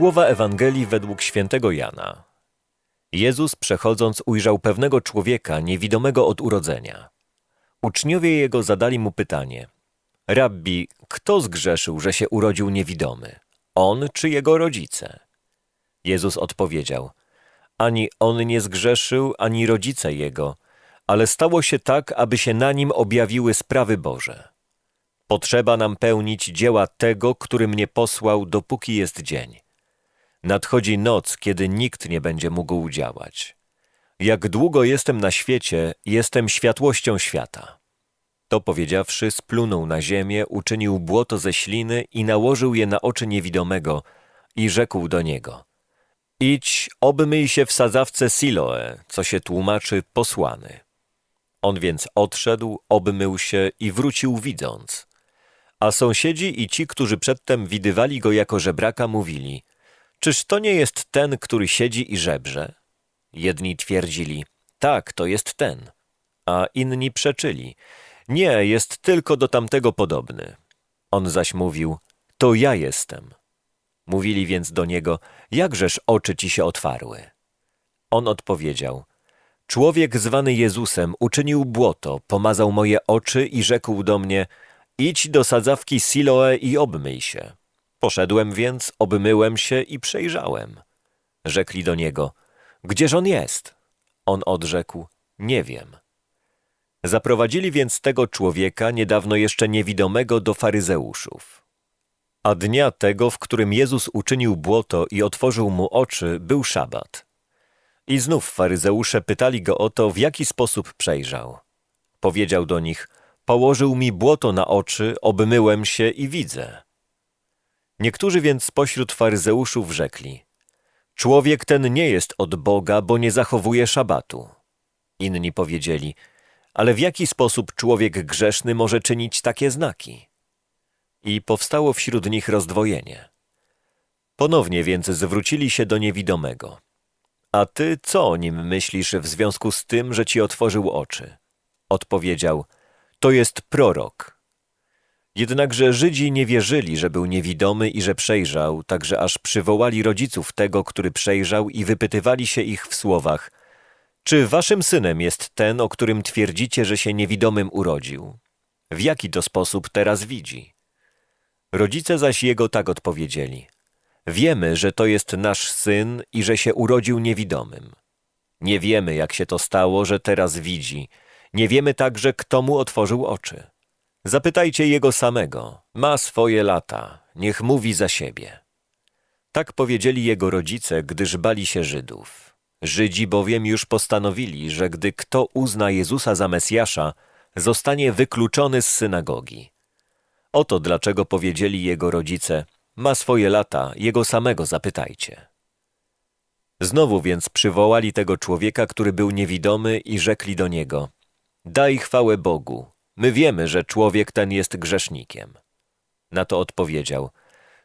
Słowa Ewangelii według świętego Jana. Jezus przechodząc ujrzał pewnego człowieka niewidomego od urodzenia. Uczniowie jego zadali mu pytanie: Rabbi, kto zgrzeszył, że się urodził niewidomy? On czy jego rodzice? Jezus odpowiedział: Ani on nie zgrzeszył, ani rodzice jego, ale stało się tak, aby się na nim objawiły sprawy Boże. Potrzeba nam pełnić dzieła tego, który mnie posłał, dopóki jest dzień. Nadchodzi noc, kiedy nikt nie będzie mógł działać. Jak długo jestem na świecie, jestem światłością świata. To powiedziawszy, splunął na ziemię, uczynił błoto ze śliny i nałożył je na oczy niewidomego i rzekł do niego: Idź, obmyj się w sadzawce Siloe, co się tłumaczy posłany. On więc odszedł, obmył się i wrócił widząc. A sąsiedzi i ci, którzy przedtem widywali go jako żebraka, mówili: Czyż to nie jest ten, który siedzi i żebrze? Jedni twierdzili: Tak, to jest ten. A inni przeczyli: Nie, jest tylko do tamtego podobny. On zaś mówił: To ja jestem. Mówili więc do niego: Jakżeż oczy ci się otwarły? On odpowiedział: Człowiek zwany Jezusem uczynił błoto, pomazał moje oczy i rzekł do mnie: Idź do sadzawki Siloe i obmyj się. Poszedłem więc, obmyłem się i przejrzałem. Rzekli do niego: Gdzież on jest? On odrzekł: Nie wiem. Zaprowadzili więc tego człowieka, niedawno jeszcze niewidomego, do faryzeuszów. A dnia tego, w którym Jezus uczynił błoto i otworzył mu oczy, był szabat. I znów faryzeusze pytali go o to, w jaki sposób przejrzał. Powiedział do nich: Położył mi błoto na oczy, obmyłem się i widzę. Niektórzy więc spośród faryzeuszów rzekli: Człowiek ten nie jest od Boga, bo nie zachowuje szabatu. Inni powiedzieli: Ale w jaki sposób człowiek grzeszny może czynić takie znaki? I powstało wśród nich rozdwojenie. Ponownie więc zwrócili się do niewidomego. A ty co o nim myślisz w związku z tym, że ci otworzył oczy? Odpowiedział: To jest prorok. Jednakże Żydzi nie wierzyli, że był niewidomy i że przejrzał, także aż przywołali rodziców tego, który przejrzał i wypytywali się ich w słowach Czy waszym synem jest ten, o którym twierdzicie, że się niewidomym urodził? W jaki to sposób teraz widzi? Rodzice zaś jego tak odpowiedzieli Wiemy, że to jest nasz syn i że się urodził niewidomym. Nie wiemy, jak się to stało, że teraz widzi. Nie wiemy także, kto mu otworzył oczy. Zapytajcie jego samego. Ma swoje lata. Niech mówi za siebie. Tak powiedzieli jego rodzice, gdyż bali się Żydów. Żydzi bowiem już postanowili, że gdy kto uzna Jezusa za Mesjasza, zostanie wykluczony z synagogi. Oto dlaczego powiedzieli jego rodzice: Ma swoje lata, jego samego zapytajcie. Znowu więc przywołali tego człowieka, który był niewidomy, i rzekli do niego: Daj chwałę Bogu. My wiemy, że człowiek ten jest grzesznikiem. Na to odpowiedział: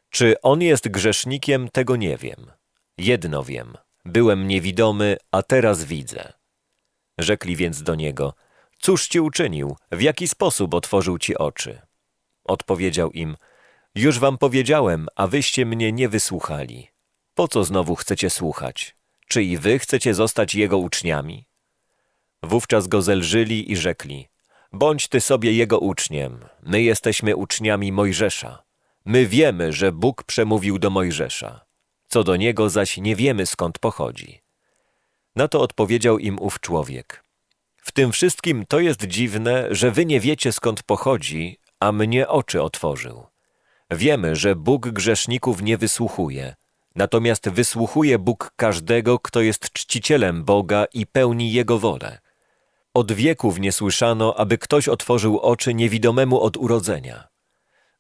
Czy on jest grzesznikiem, tego nie wiem. Jedno wiem: byłem niewidomy, a teraz widzę. Rzekli więc do niego: Cóż ci uczynił? W jaki sposób otworzył ci oczy? Odpowiedział im: Już wam powiedziałem, a wyście mnie nie wysłuchali. Po co znowu chcecie słuchać? Czy i wy chcecie zostać jego uczniami? Wówczas go zelżyli i rzekli: Bądź ty sobie jego uczniem, my jesteśmy uczniami Mojżesza. My wiemy, że Bóg przemówił do Mojżesza. Co do niego zaś nie wiemy skąd pochodzi. Na to odpowiedział im ów człowiek. W tym wszystkim to jest dziwne, że wy nie wiecie skąd pochodzi, a mnie oczy otworzył. Wiemy, że Bóg grzeszników nie wysłuchuje, natomiast wysłuchuje Bóg każdego, kto jest czcicielem Boga i pełni Jego wolę. Od wieków nie słyszano, aby ktoś otworzył oczy niewidomemu od urodzenia.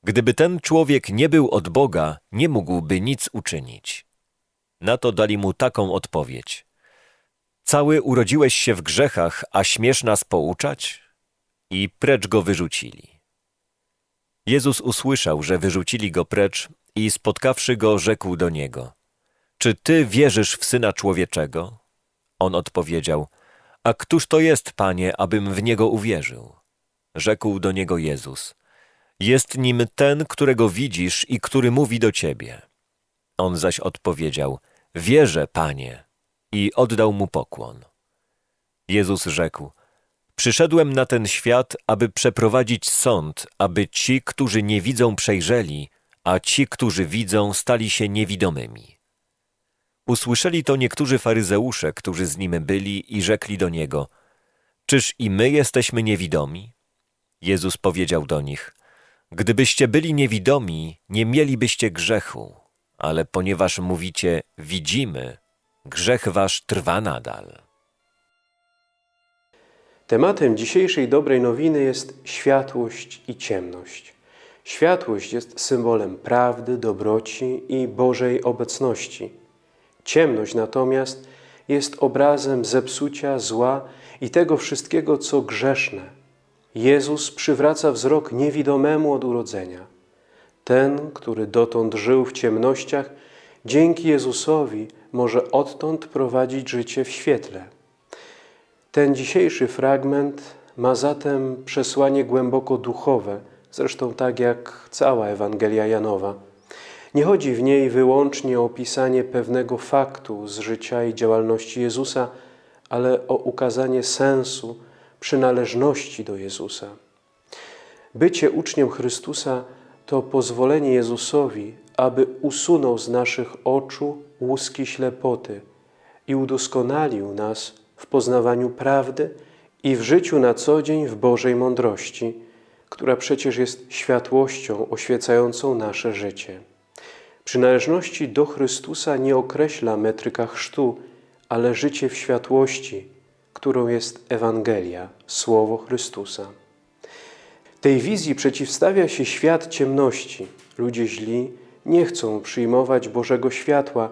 Gdyby ten człowiek nie był od Boga, nie mógłby nic uczynić. Na to dali mu taką odpowiedź. Cały urodziłeś się w grzechach, a śmiesz nas pouczać? I precz go wyrzucili. Jezus usłyszał, że wyrzucili go precz i spotkawszy go, rzekł do niego: Czy ty wierzysz w syna człowieczego? On odpowiedział: A któż to jest, panie, abym w niego uwierzył? Rzekł do niego Jezus: Jest nim ten, którego widzisz i który mówi do ciebie. On zaś odpowiedział, wierzę, Panie, i oddał mu pokłon. Jezus rzekł, przyszedłem na ten świat, aby przeprowadzić sąd, aby ci, którzy nie widzą, przejrzeli, a ci, którzy widzą, stali się niewidomymi. Usłyszeli to niektórzy faryzeusze, którzy z nim byli i rzekli do niego, czyż i my jesteśmy niewidomi? Jezus powiedział do nich, gdybyście byli niewidomi, nie mielibyście grzechu, ale ponieważ mówicie, widzimy, grzech wasz trwa nadal. Tematem dzisiejszej dobrej nowiny jest światłość i ciemność. Światłość jest symbolem prawdy, dobroci i Bożej obecności. Ciemność natomiast jest obrazem zepsucia, zła i tego wszystkiego, co grzeszne. Jezus przywraca wzrok niewidomemu od urodzenia. Ten, który dotąd żył w ciemnościach, dzięki Jezusowi może odtąd prowadzić życie w świetle. Ten dzisiejszy fragment ma zatem przesłanie głęboko duchowe, zresztą tak jak cała Ewangelia Janowa. Nie chodzi w niej wyłącznie o opisanie pewnego faktu z życia i działalności Jezusa, ale o ukazanie sensu, przynależności do Jezusa. Bycie uczniem Chrystusa to pozwolenie Jezusowi, aby usunął z naszych oczu łuski ślepoty i udoskonalił nas w poznawaniu prawdy i w życiu na co dzień w Bożej mądrości, która przecież jest światłością oświecającą nasze życie. Przynależności do Chrystusa nie określa metryka chrztu, ale życie w światłości, którą jest Ewangelia, Słowo Chrystusa. Tej wizji przeciwstawia się świat ciemności. Ludzie źli nie chcą przyjmować Bożego światła,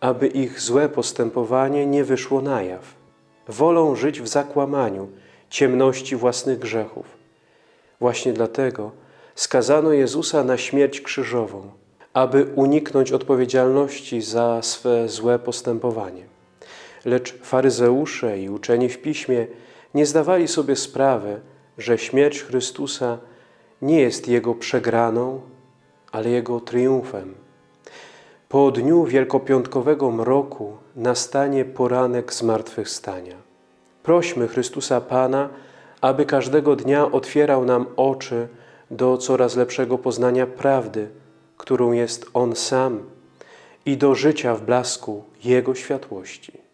aby ich złe postępowanie nie wyszło na jaw. Wolą żyć w zakłamaniu, ciemności własnych grzechów. Właśnie dlatego skazano Jezusa na śmierć krzyżową, aby uniknąć odpowiedzialności za swe złe postępowanie. Lecz faryzeusze i uczeni w Piśmie nie zdawali sobie sprawy, że śmierć Chrystusa nie jest Jego przegraną, ale Jego triumfem. Po dniu wielkopiątkowego mroku nastanie poranek zmartwychwstania. Prośmy Chrystusa Pana, aby każdego dnia otwierał nam oczy do coraz lepszego poznania prawdy, którą jest On sam i do życia w blasku Jego światłości.